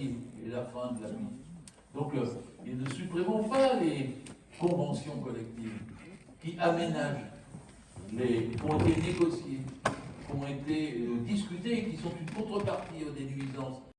et la fin de la vie. Donc, euh, ne supprimons pas les conventions collectives qui aménagent, les, qui ont été négociées, qui ont été discutées et qui sont une contrepartie aux dénuisances